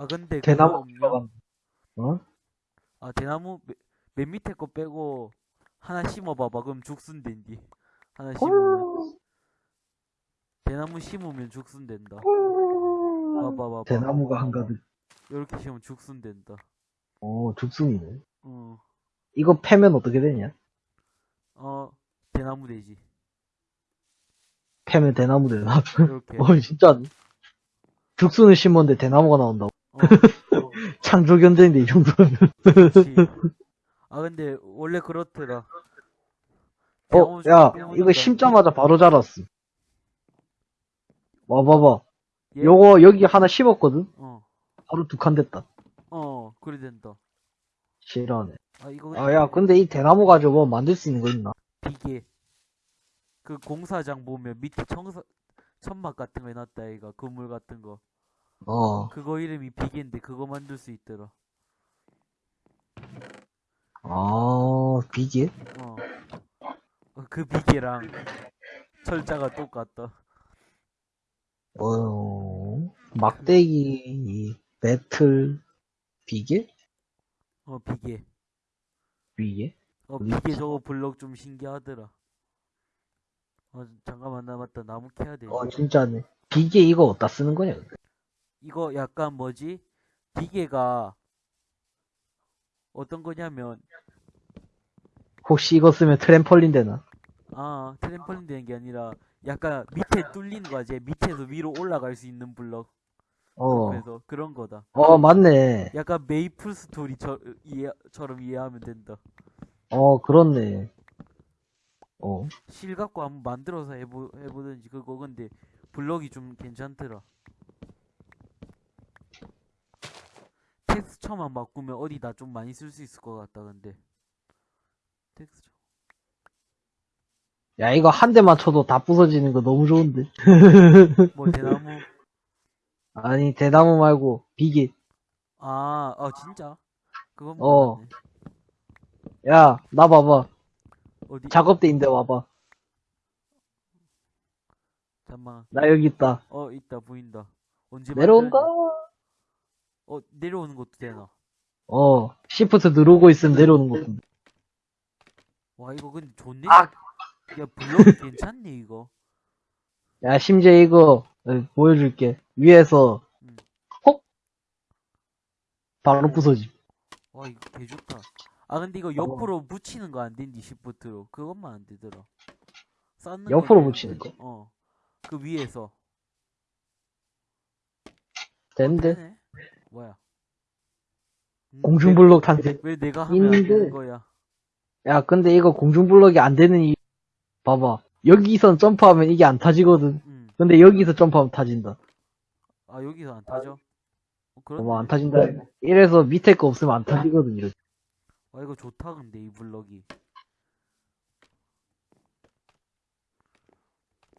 아 근데 대나무 없냐? 어? 아 대나무 맨- 맨 밑에 거 빼고 하나 심어봐봐. 그럼 죽순된디. 하나 심으면. 대나무 심으면 죽순된다. 봐봐 봐봐. 대나무가 한가득. 이렇게 심으면 죽순된다. 오 죽순이네. 어, 이거 패면 어떻게 되냐? 어 대나무 되지. 패면 대나무 되나? 이렇게. 어 진짜. 죽순을 심었는데 대나무가 나온다고 어, 창조견제인데 이 정도면 아 근데 원래 그렇더라 어, 야, 이거 심자마자 바로 자랐어. 와 봐봐. 예? 요거, 여기 하나 심었거든? 어, 바로 두 칸 됐다. 어, 그래 된다. 싫어하네. 아, 이거 아, 야, 근데 이 대나무 가지고 뭐 만들 수 있는 거 있나? 비계. 그 공사장 보면 밑에 청사, 천막 같은 거 해놨다, 이가 그물 같은 거. 어, 그거 이름이 비계인데 그거 만들 수 있더라. 아, 비계? 어. 어, 그 비계랑 철자가 똑같다. 어, 막대기, 배틀, 비계? 어, 비계. 비계? 어, 비계? 저거 블럭 좀 신기하더라. 어, 잠깐만, 나 맞다. 나무 캐야 돼. 어, 진짜네. 비계 이거 어디다 쓰는 거냐? 근데? 이거 약간 뭐지? 비계가 어떤 거냐면, 혹시 이거 쓰면 트램펄린 되나? 아, 트램펄린 되는 게 아니라, 약간 밑에 뚫리는 거지. 밑에서 위로 올라갈 수 있는 블럭. 어, 그래서 그런 거다. 어, 맞네. 약간 메이플 스토리처럼 이해, 이해하면 된다. 어, 그렇네. 어, 실 갖고 한번 만들어서 해보, 해보든지 그거 근데 블럭이 좀 괜찮더라. 텍스처만 바꾸면 어디다 좀 많이 쓸 수 있을 것 같다 근데. 텍스처. 야, 이거 한 대만 쳐도 다 부서지는 거 너무 좋은데. 뭐 대나무. 아니, 대나무 말고, 비계. 아, 아 진짜? 그건 어. 야, 나 봐봐. 어디? 작업대인데 와봐. 잠만. 나 여기 있다. 어 있다 보인다. 언제 내려온다. 만들었냐? 어 내려오는 것도 되나? 어, 시프트 누르고 있으면 내려오는 것도. 와 이거 근데 좋네. 아! 야 블럭 괜찮네 이거. 야, 심지어 이거, 어, 보여줄게. 위에서, 음. 혹! 바로 부서지. 와 이거 개 좋다. 아 근데 이거 옆으로 붙이는 거 안 된디 시프트로 그것만 안 되더라. 쌓는 건 옆으로. 붙이는 거? 어. 그 위에서. 되네? 뭐야? 음, 공중블록 탄생. 왜, 왜 내가 하면 안 있는데. 되는 거야? 야, 근데 이거 공중블럭이 안 되는 이, 봐봐. 여기선 점프하면 이게 안 타지거든. 음. 근데 여기서 점프하면 타진다. 아 여기서 안 타죠? 어, 그런. 봐봐, 안 타진다. 이래서 밑에 거 없으면 안 타지거든, 이렇게. 와 이거 좋다 근데 이 블럭이.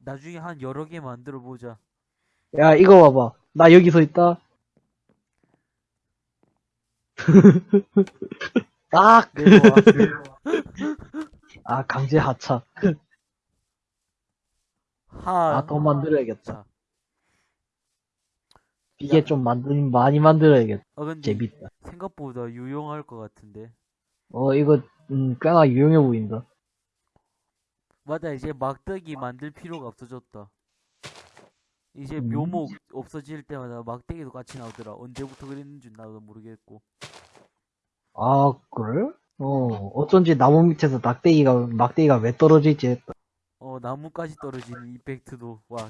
나중에 한 여러 개 만들어 보자. 야, 이거 봐봐. 나 여기 서 있다. 아, 내려와. 아, 강제 하차. 하. 아, 더 만들어야겠다. 자. 이게 좀 만들, 많이 만들어야겠다. 아 근데 재밌다. 생각보다 유용할 것 같은데. 어, 이거, 음, 꽤나 유용해 보인다. 맞아 이제 막대기 만들 필요가 없어졌다. 이제 음. 묘목 없어질 때마다 막대기도 같이 나오더라. 언제부터 그랬는지 나도 모르겠고. 아, 그래? 어, 어쩐지 나무 밑에서 낙대기가, 막대기가 왜 떨어져 있지 했다. 어 나무까지 떨어지는 이펙트도 와.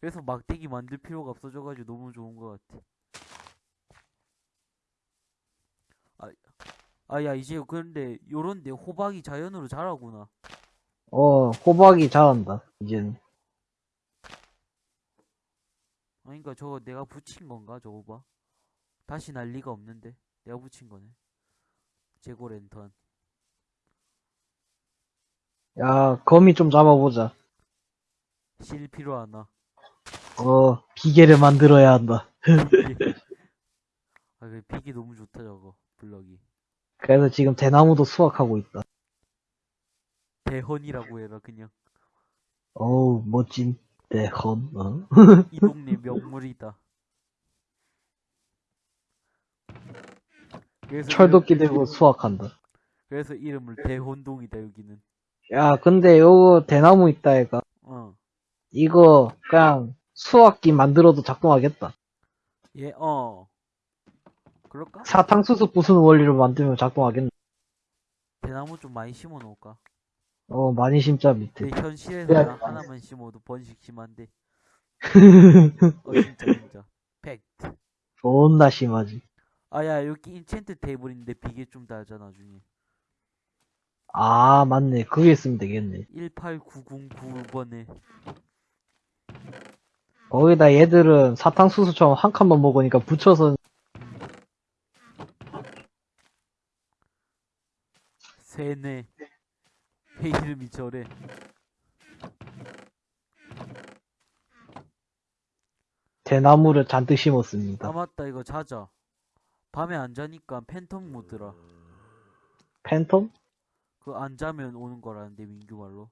그래서 막대기 만들 필요가 없어져가지고 너무 좋은 것 같아. 아, 아 야 이제 그런데 요런데 호박이 자연으로 자라구나. 어, 호박이 잘한다, 이제는. 아니 그니까 저거 내가 붙인 건가 저거 봐. 다시 날 리가 없는데 내가 붙인 거네. 재고 랜턴. 야, 거미 좀 잡아보자. 실 필요하나? 어, 비계를 만들어야 한다. 아, 그 픽이 너무 좋다, 저거. 블럭이. 그래서 지금 대나무도 수확하고 있다. 대헌이라고 해라, 그냥. 어우, 멋진 대헌, 어? 이 동네 명물이다. 그래서 철도끼 이름- 들고 수확한다. 그래서 이름을 대혼동이다 여기는. 야, 근데 요거 대나무 있다, 얘가. 어. 이거, 그냥, 수확기 만들어도 작동하겠다. 예, 어. 그럴까? 사탕수수 부수는 원리로 만들면 작동하겠네. 대나무 좀 많이 심어 놓을까? 어, 많이 심자, 밑에. 근데 현실에서. 나 하나만 심어도 번식 심한데. 어, 진짜, 진짜. 팩트. 존나 심하지. 아, 야, 여기 인챈트 테이블 있는데 비계 좀 달자, 나중에. 아, 맞네. 그게 있으면 되겠네. 18909번에. 거기다 얘들은 사탕수수처럼 한 칸만 먹으니까 붙여서, 세네. 왜 이름이 저래. 대나무를 잔뜩 심었습니다. 아, 맞다, 이거 자자. 밤에 안 자니까 팬텀 모드라. 팬텀? 그거 안 자면 오는 거라는데, 민규 말로.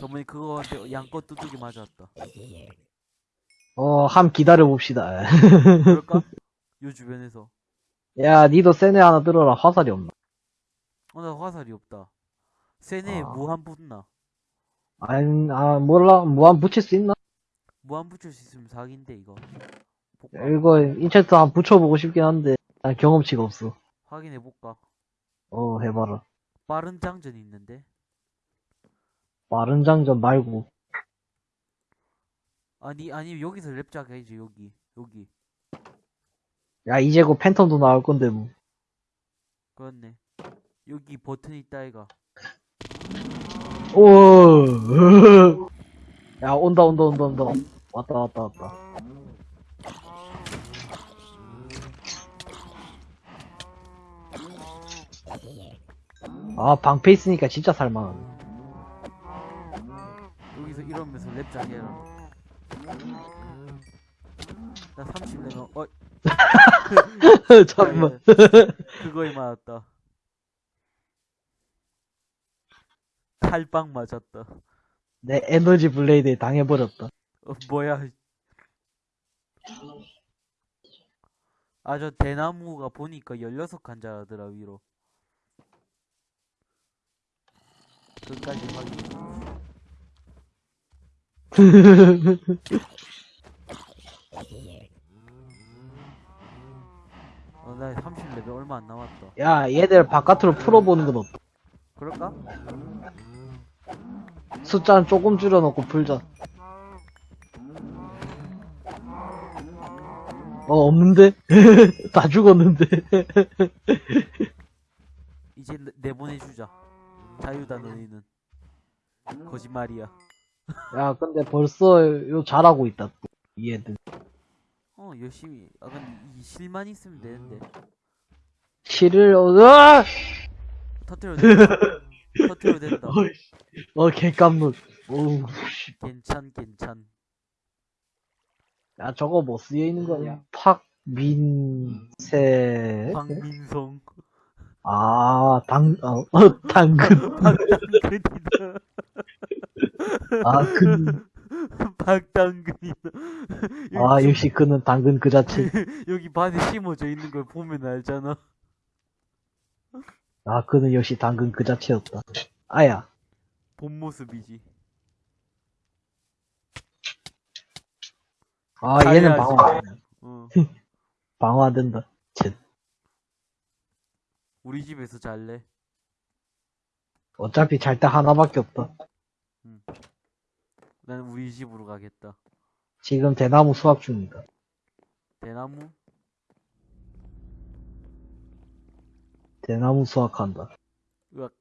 저번에 그거한테 양껏 두들기 맞았다. 어, 함 기다려 봅시다. 그럴까? 요 주변에서. 야, 니도 세네 하나 들어라. 화살이 없나? 어, 나 화살이 없다. 세네에 아. 무한 붙나? 아니, 아, 몰라. 무한 붙일 수 있나? 무한 붙일 수 있으면 사기인데, 이거. 볼까? 이거 인챈트 한번 붙여보고 싶긴 한데, 난 경험치가 없어. 확인해볼까? 어, 해봐라. 빠른 장전이 있는데? 빠른 장전 말고. 아니, 아니, 여기서 랩작 해야지, 여기. 여기. 야, 이제 곧 팬텀도 나올 건데, 뭐. 그렇네. 여기 버튼 있다, 이가. 오, 야, 온다, 온다, 온다, 온다. 왔다, 왔다, 왔다. 아, 방패 있으니까 진짜 살만하네. 여기서 이러면서 랩작 해라. 나 30레벨, 어, 잠깐만. 그거에 맞았다. 칼빵 맞았다. 내 에너지 블레이드에 당해버렸다. 어, 뭐야. 아, 저 대나무가 보니까 16칸 자라더라, 위로. 끝까지 확인. 어, 나 30레벨 얼마 안 남았다. 야, 얘들 바깥으로 풀어보는 건 어때? 그럴까? 숫자는 조금 줄여놓고 풀자. 어, 없는데? 다 죽었는데? 이제 내- 내보내주자. 자유다, 너희는. 거짓말이야. 야, 근데 벌써 요 잘하고 있다, 또. 이 애들. 어, 열심히. 아, 근데 이 실만 있으면 되는데. 실을, 어, 으아! 터트려 터트려 된다. 어, 개깜놀. 씨. 괜찮, 괜찮. 야, 저거 뭐 쓰여 있는 거야? 팍민 세. 박민성. 아, 당, 어, 어, 당근. 박당근이다. 아, 근. 박당근이다. 아, 역시 그는 당근 그 자체. 여기 반에 심어져 있는 걸 보면 알잖아. 아, 그는 역시 당근 그 자체였다. 아야. 본 모습이지. 아, 얘는 잘해야지. 방어, 어. 방어 안 된다. 쟤. 우리 집에서 잘래. 어차피 잘 때 하나밖에 없다. 난 우리 집으로 가겠다. 지금 대나무 수확 중이다. 대나무? 대나무 수확한다. 으악.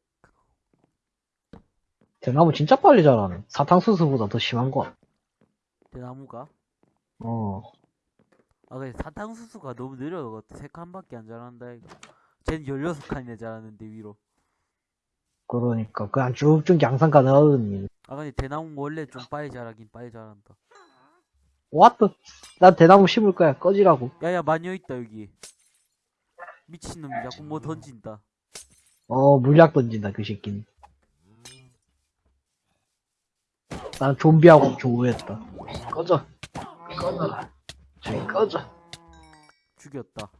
대나무 진짜 빨리 자라네. 사탕수수보다 더 심한 거. 대나무가? 어. 아, 근데 사탕수수가 너무 느려. 세 칸밖에 안 자란다, 이거. 쟨 16칸이나 자랐는데, 위로. 그러니까 그냥 쭉쭉 양상 가능하거든. 아, 근데 대나무 원래 좀 빨리 자라긴 빨리 자란다. 왔다. 난 대나무 심을 거야. 꺼지라고. 야 야 마녀 있다 여기 미친놈이 자꾸 아, 뭐 던진다. 어, 물약 던진다, 그 새끼는. 난 좀비하고 조우했다. 꺼져. 꺼져라. 저기 꺼져. 죽였다.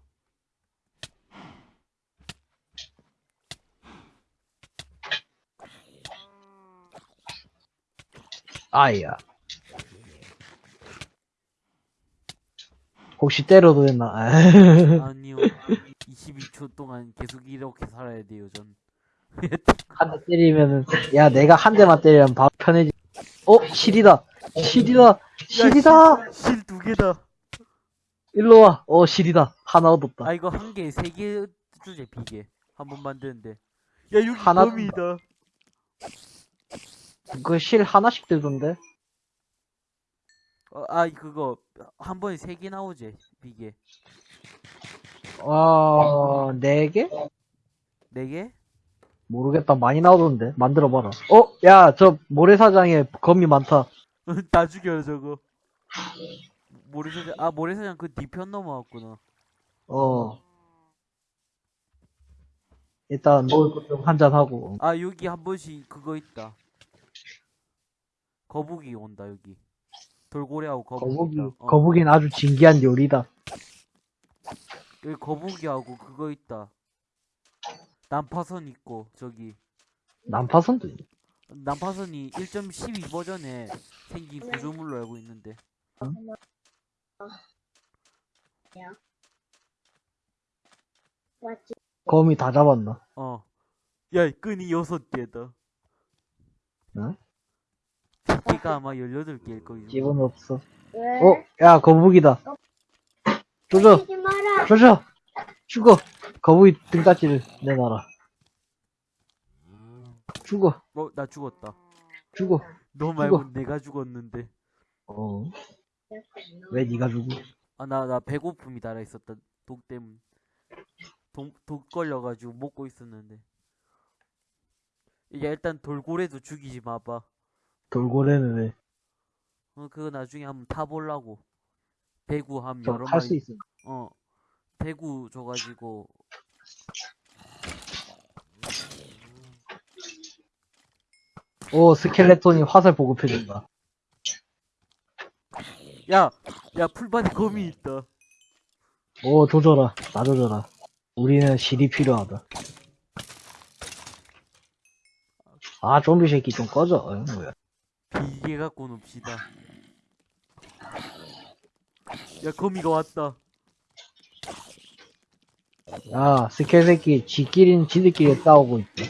아야. 혹시 때려도 되나? 아니요. 22초 동안 계속 이렇게 살아야 돼요, 전. 한 대 때리면은, 야, 내가 한 대만 때리면 바로 편해지. 어, 실이다! 실이다! 실이다! 실 두 개다. 일로 와! 어, 실이다. 하나 얻었다. 아, 이거 한 개, 세 개 주제, 비계. 한 번 만드는데. 야, 여기 하나 범이다. 그 실 하나씩 들던데? 어, 아, 그거, 한 번에 세 개 나오지, 비계. 어, 네 개? 네 개? 모르겠다. 많이 나오던데. 만들어봐라. 어, 야, 저 모래사장에 거미 많다. 다 죽여요, 저거. 모래사장, 아, 모래사장 그 뒤편 넘어왔구나. 어. 일단 먹을 것 좀 한잔 하고. 아, 여기 한 번씩 그거 있다. 거북이 온다, 여기. 돌고래하고 거북이. 거북이. 어, 거북이는 아주 진기한 요리다. 여기 거북이하고 그거 있다. 난파선 있고, 저기. 난파선도 있네. 난파선이 1.12 버전에 생긴 구조물로 알고 있는데. 맞지? 거미 다 잡았나? 어. 야, 끈이 여섯 개다. 응? 개가 아마 18개일 거예요. 집은 없어. 왜? 어, 야, 거북이다. 조져. 조져! 죽어! 거북이 등딱지를 내놔라. 죽어, 어, 나 죽었다. 죽어. 너 말고 내가 죽었는데. 어, 왜 니가 죽어? 아, 나, 나 배고픔이 달아 있었다. 독 때문. 독, 독 걸려가지고 먹고 있었는데. 이게 일단 돌고래도 죽이지 마봐. 돌고래는 왜? 어, 그거 나중에 한번 타보려고. 대구 한저 여러 수 마리. 있어. 어. 대구 줘가지고. 오, 스켈레톤이 화살 보급해준다. 야! 야, 풀밭에 거미 있다. 오, 조져라. 나 조져라. 우리는 실이 필요하다. 아, 좀비 새끼 좀 꺼져. 어, 뭐야. 비계 갖고 놉시다. 야, 거미가 왔다. 야, 스켈 새끼, 지끼리는 지들끼리 싸우고 있다.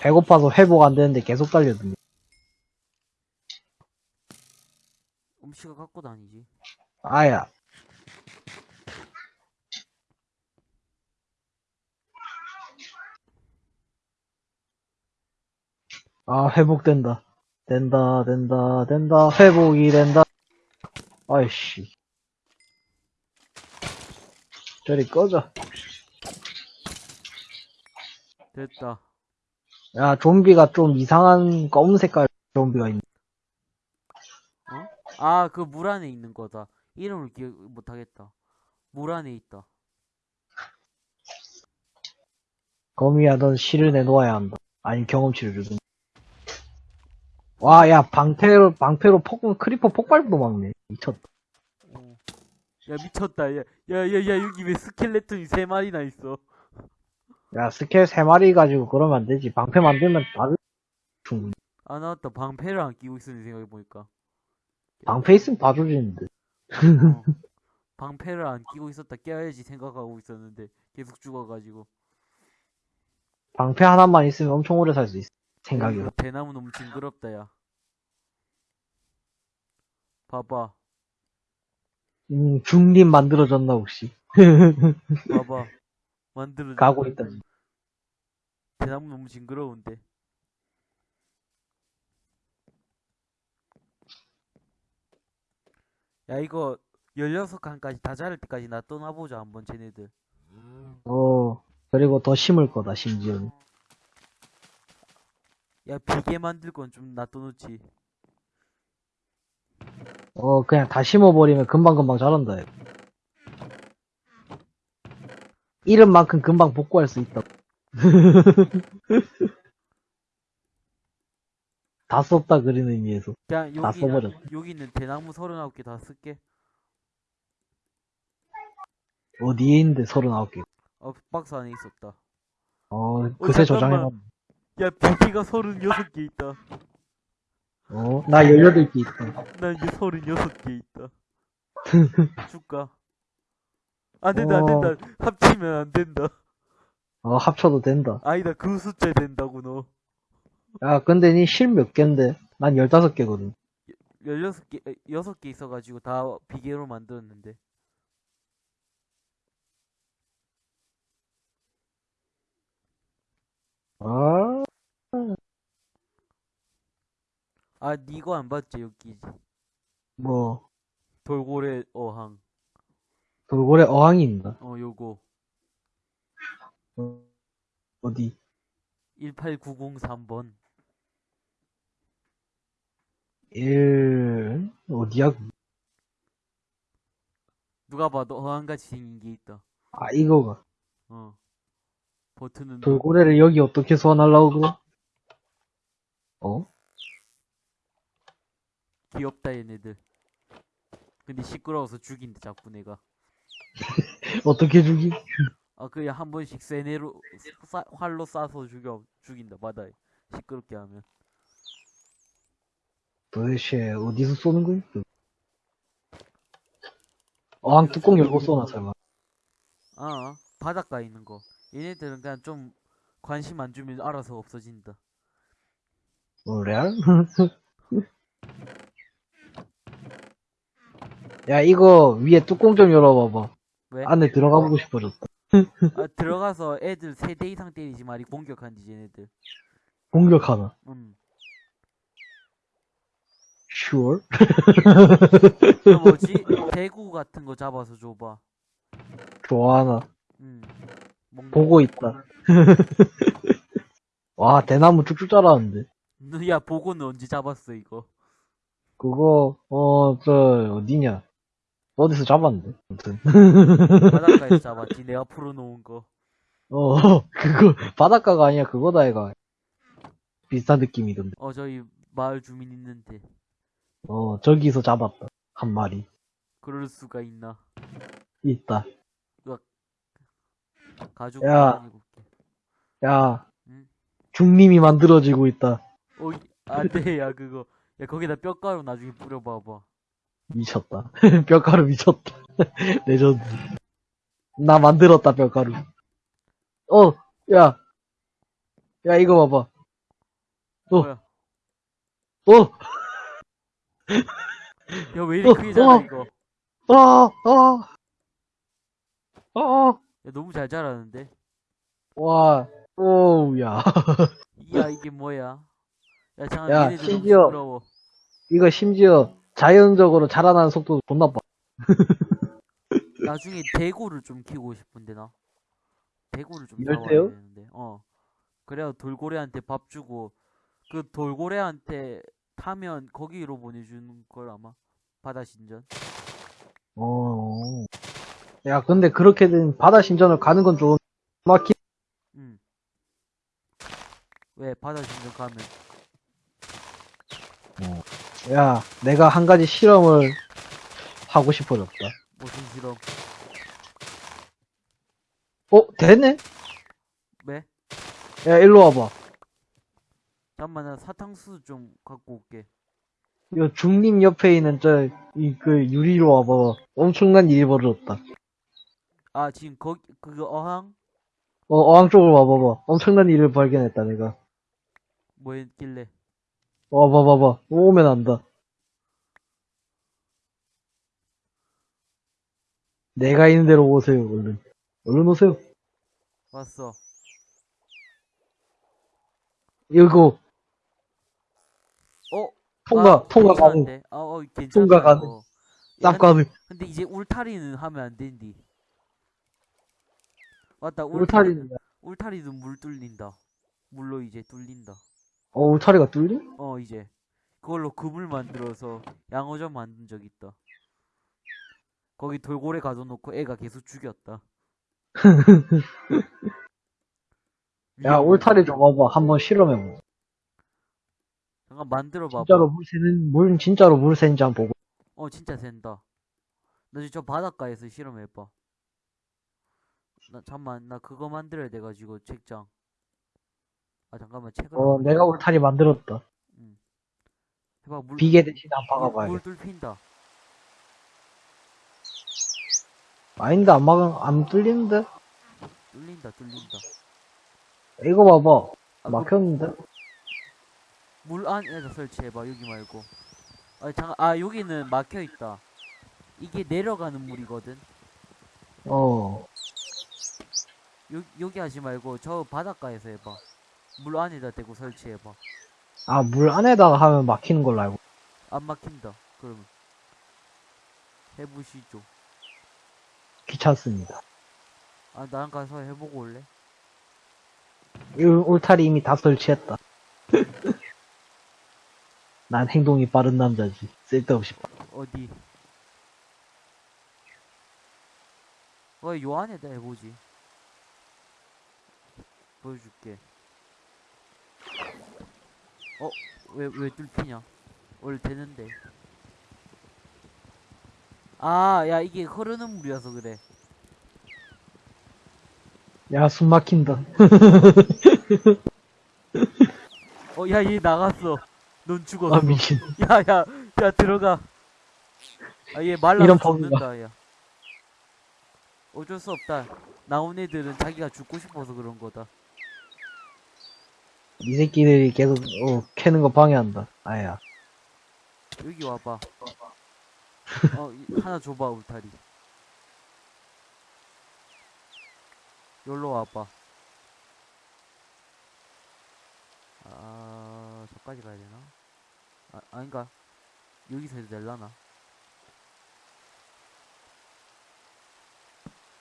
배고파서 회복 안 되는데 계속 달려드네. 음식을 갖고 다니지. 아야. 아, 회복된다. 된다, 된다, 된다, 회복이 된다. 아이씨. 저리 꺼져. 됐다. 야, 좀비가 좀 이상한 검은 색깔 좀비가 있네. 아, 그 물 안에 있는 거다. 이름을 기억 못하겠다. 물 안에 있다. 거미야, 넌 실을 내놓아야 한다. 아니, 경험치를 주든. 와, 야, 방패로, 방패로 폭, 크리퍼 폭발도 막네. 미쳤다. 어. 야, 미쳤다. 야, 야, 야, 야, 여기 왜 스켈레톤이 세 마리나 있어? 야, 스켈 세 마리 가지고 그러면 안 되지. 방패 만들면 다른, 충분히. 아, 나왔다. 방패를 안 끼고 있었네, 생각해보니까. 방패 있으면 봐주지는데. 어. 방패를 안 끼고 있었다. 깨야지 생각하고 있었는데, 계속 죽어가지고. 방패 하나만 있으면 엄청 오래 살 수 있어. 생각이. 대나무 너무 징그럽다, 야. 봐봐. 음, 중립 만들어졌나, 혹시? 봐봐. 만들어. 가고 있다. 대나무 너무 징그러운데. 야, 이거 16칸까지 다 자랄 때까지 놔둬놔보자, 한번 쟤네들. 어, 그리고 더 심을 거다, 심지어는. 야, 비계 만들 건 좀 놔둬놓지. 어, 그냥 다 심어버리면 금방금방 자란다. 얘. 이름만큼 금방 복구할 수 있다. 다 썼다 그리는 의미에서. 그냥 다 여기 써버렸어. 여기 있는 대나무 39개 다 쓸게. 어디에 있는데 39개. 어, 박스 안에 있었다. 어, 그새 잠깐만. 저장해놨. 야, 비키가 36개 있다. 어, 나 18개 있다. 난 이제 36개 있다. 줄까? 안 된다, 안 어. 된다. 합치면 안 된다. 어, 합쳐도 된다. 아니다, 그 숫자 된다고, 너. 야, 근데 니 실몇 갠데? 난 15개거든. 16개, 6개 있어가지고 다 비계로 만들었는데. 아, 아, 니 이거 안 봤지, 여기. 뭐, 돌고래 어항. 돌고래 어항이 있나? 어, 요거. 어, 어디? 18903번. 1, 어디야? 누가 봐도 어항같이 생긴 게 있다. 아, 이거가. 어. 버튼은 돌고래를 여기 어떻게 소환하려고 그래? 어? 귀엽다, 얘네들. 근데 시끄러워서 죽인다, 자꾸 내가. 어떻게 죽이? 아, 그냥 한 번씩 세네로, 쏴- 활로 쏴서 죽여, 죽인다, 바다에. 시끄럽게 하면. 도대체 어디서 쏘는 거야? 어항 뚜껑 열고 쏘나 설마? 아, 바닷가에 있는 거. 얘네들은 그냥 좀 관심 안 주면 알아서 없어진다. 뭐래? 야 이거 위에 뚜껑 좀 열어봐봐. 왜? 안에 들어가 보고 싶어졌다. 아, 들어가서 애들 3대 이상 때리지 말이 공격한디, 얘네들. 공격하나? 음. Sure. 그 뭐지? 대구 같은 거 잡아서 줘봐. 좋아하나? 음. 보고 있다. 와 대나무 쭉쭉 자라는데. 야, 보고는 언제 잡았어, 이거? 그거 어 저 어디냐? 어디서 잡았는데? 아무튼 바닷가에서 잡았지, 내가 풀어놓은 거. 어 그거 바닷가가 아니야 그거다 얘가. 비슷한 느낌이던데. 어, 저희 마을 주민 있는데. 어 저기서 잡았다 한 마리 그럴 수가 있나. 있다. 가족 야. 야 응? 주민이 만들어지고 있다. 어, 이- 안 돼, 야, 그거. 야, 거기다 뼈가루 나중에 뿌려봐봐. 미쳤다. 뼈가루 미쳤다. 레전드. 나 만들었다, 뼈가루. 어, 야. 야, 이거 봐봐. 어. 뭐야? 어, 야, 왜 이렇게 어, 크게 자라, 어. 이거? 아, 아. 아, 야, 너무 잘 자라는데? 와, 오우, 야. 야, 이게 뭐야? 야, 잠깐, 야, 얘네들 너무 심지어- 시끄러워. 이거 심지어 자연적으로 자라나는 속도도 존나 빠. 나중에 대구를 좀 키우고 싶은데, 나. 대구를 좀 열대요? 잡아야 되는데, 어. 그래야 돌고래한테 밥 주고, 그 돌고래한테 타면 거기로 보내주는 걸 아마. 바다 신전. 어. 야, 근데 그렇게 된 바다 신전을 가는 건 좀, 막히, 응. 왜 바다 신전 가면 야, 내가 한 가지 실험을 하고 싶어졌다. 무슨 실험? 어, 되네? 왜? 야, 일로 와봐. 잠깐만 나 사탕수수 좀 갖고 올게. 요 중림 옆에 있는 저, 이, 그, 유리로 와봐. 엄청난 일이 벌어졌다. 아 지금 거기 그거 어항 어, 어항 쪽으로 와봐봐. 엄청난 일을 발견했다, 내가. 뭐 했길래? 와봐봐봐. 오면 안다. 내가 있는 대로 오세요, 얼른. 얼른 오세요. 왔어. 이거, 어? 통과, 아, 통과 가능. 아, 어, 괜찮아. 통과 가능. 야, 쌉 가능. 근데 이제 울타리는 하면 안 된디. 맞다. 울타리, 울타리는, 울타리도 물 뚫린다. 물로 이제 뚫린다. 어, 울타리가 뚫림? 어 이제 그걸로 그물 만들어서 양어점 만든 적 있다. 거기 돌고래 가둬놓고 애가 계속 죽였다. 야, 울타리 좀 와봐. 한번 실험해보자. 잠깐 만들어 봐봐. 진짜로 물 새는, 물, 진짜로 물 새는지 한번 보고. 어, 진짜 된다. 나 지금 저 바닷가에서 실험해봐. 나, 잠만, 나 그거 만들어야 돼가지고, 책장. 아, 잠깐만, 책을. 어, 안 내가 울타리 만들었다. 해봐, 물, 비계 대신 물, 박아봐야 물 돼. 뚫힌다. 아닌데, 안 막, 안 뚫리는데? 뚫린다, 뚫린다. 이거 봐봐. 아, 그 막혔는데? 물 안에다 설치해봐, 여기 말고. 아, 잠깐, 아, 여기는 막혀있다. 이게 내려가는 물이거든. 어. 요, 여기 하지 말고, 저 바닷가에서 해봐. 물 안에다 대고 설치해봐. 아, 물 안에다가 하면 막히는 걸로 알고. 안 막힌다. 그러면. 해보시죠. 귀찮습니다. 아, 나랑 가서 해보고 올래? 이 울타리 이미 다 설치했다. 난 행동이 빠른 남자지. 쓸데없이. 빠- 어디? 어, 요 안에다 해보지. 보여줄게. 어, 왜, 왜 뚫히냐? 원래 되는데. 아, 야, 이게 흐르는 물이어서 그래. 야, 숨 막힌다. 어, 야, 얘 나갔어. 넌 죽었어. 아, 미친. 야, 야, 야, 들어가. 아, 얘 말라서 이런 죽는다, 야. 어쩔 수 없다. 나온 애들은 자기가 죽고 싶어서 그런 거다. 이 새끼들이 계속, 어, 캐는 거 방해한다. 아야. 여기 와봐. 어, 이- 하나 줘봐, 울타리. 여기로 와봐. 아, 저까지 가야 되나? 아, 아닌가? 여기서 해도 될라나?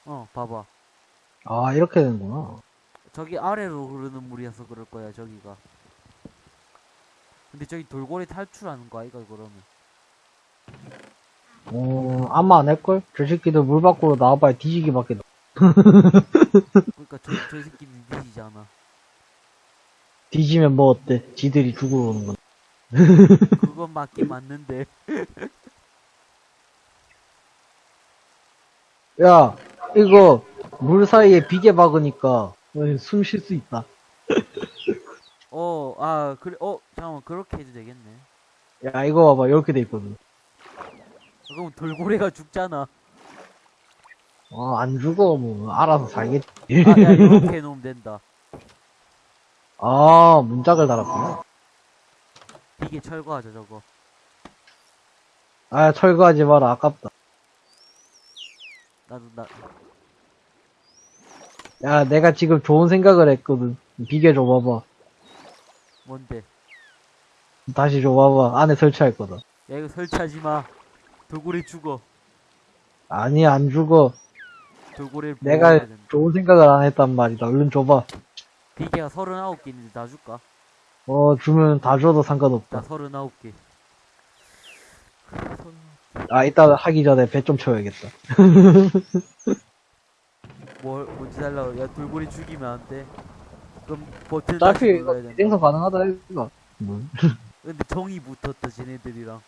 어, 봐봐. 아, 이렇게 되는구나. 저기 아래로 흐르는 물이어서 그럴 거야, 저기가. 근데 저기 돌고래 탈출하는 거 아이가, 그러면? 어, 아마 안 할걸? 저 새끼들 물 밖으로 나와봐야 뒤지기밖에. 나- 그러니까 저, 저 새끼는 니지잖아. 뒤지면 뭐 어때? 지들이 죽으러 오는 건. 그건 맞긴 맞는데. 야, 이거, 물 사이에 비계 박으니까, 숨 쉴 수 있다. 어, 아, 그래, 어, 잠깐만, 그렇게 해도 되겠네. 야, 이거 봐봐. 이렇게 돼 있거든. 그럼 돌고래가 죽잖아. 어, 안 죽어. 뭐, 알아서 살겠지. 아, 야, 이렇게 해놓으면 된다. 아, 문짝을 달았구나. 이게 철거하자, 저거. 아, 철거하지 마라. 아깝다. 나도, 나, 야, 내가 지금 좋은 생각을 했거든. 비계 줘봐봐. 뭔데? 다시 줘봐봐. 안에 설치할 거다. 야, 이거 설치하지 마. 돌고래 죽어. 아니, 안 죽어. 돌고래를 내가. 좋은 생각을 안 했단 말이다. 얼른 줘봐. 비계가 39개 있는데 나 줄까? 어, 주면 다 줘도 나 상관없다. 39개. 아, 이따 하기 전에 배 좀 채워야겠다. 뭘, 뭔지 달라고. 야, 돌고래 죽이면 안 돼. 그럼 버튼 다시 어차피 눌러야 된다. 생성 가능하다, 이거. 뭐. 근데 정이 붙었다, 쟤네들이랑.